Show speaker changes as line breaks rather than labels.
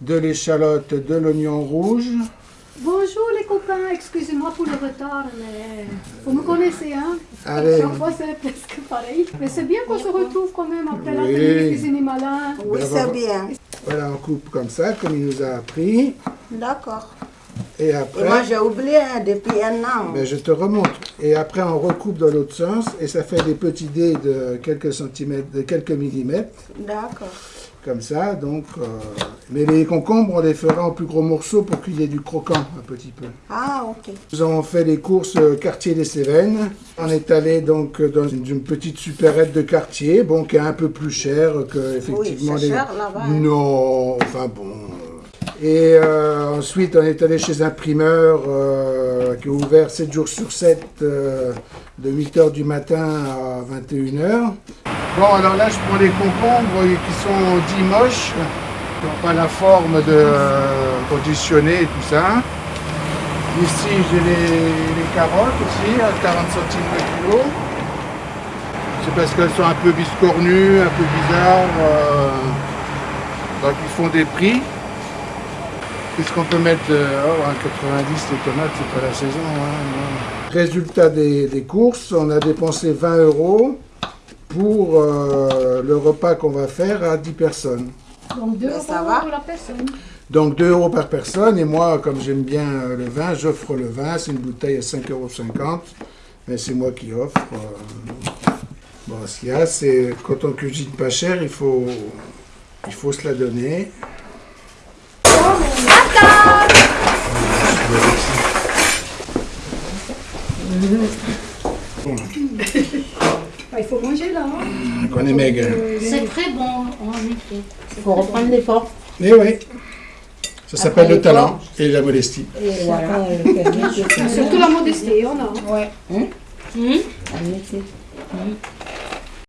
de l'échalote, de l'oignon rouge.
Bonjour les copains, excusez-moi pour le retard, mais vous me connaissez, hein
Allez.
Chaque fois c'est presque pareil. Mais c'est bien qu'on se retrouve quand même après
Oui.
l'atelier cuisine malin.
Oui, c'est bien.
Voilà, on coupe comme ça, comme il nous a appris.
D'accord.
Et après,
moi, j'ai oublié hein, depuis un an.
ben, je te remonte. Et après, on recoupe dans l'autre sens et ça fait des petits dés de quelques centimètres, de quelques millimètres.
D'accord.
Comme ça, donc. euh, Mais les concombres, on les fera en plus gros morceaux pour qu'il y ait du croquant un petit peu.
Ah, ok.
Nous avons fait les courses euh, quartier des Cévennes. On est allé donc euh, dans une, petite supérette de quartier, bon, qui est un peu plus chère que effectivement
c'est cher, là-bas, hein.
Non, enfin bon. Et euh, ensuite, on est allé chez un primeur euh, qui est ouvert 7 jours sur 7, euh, de 8h du matin à 21h. Bon, alors là, je prends les concombres qui sont dits moches, qui n'ont pas la forme de conditionner et tout ça. Ici, j'ai les, les carottes aussi, à 40 centimes le kilo. C'est parce qu'elles sont un peu biscornues, un peu bizarres. donc ils font des prix. Qu'est-ce qu'on peut mettre euh, oh, à 90 les tomates, c'est pas la saison. hein, non. Résultat des, des courses, on a dépensé 20 euros pour euh, le repas qu'on va faire à 10 personnes.
Donc 2
Ben,
euros la personne.
Donc 2 euros par personne. Et moi, comme j'aime bien euh, le vin, j'offre le vin. C'est une bouteille à 5,50 euros. Mais c'est moi qui offre. euh. Bon, ce qu'il y a, c'est quand on cuisine pas cher, il faut, il faut se la donner.
Ah, il faut manger là. hein.
On est maigre.
C'est très bon, en effet. Il faut reprendre l'effort.
Et oui. Ça s'appelle le talent et la modestie.
Et voilà.
Surtout la modestie, on a. hein.
Ouais. Hum? Hum? Hum.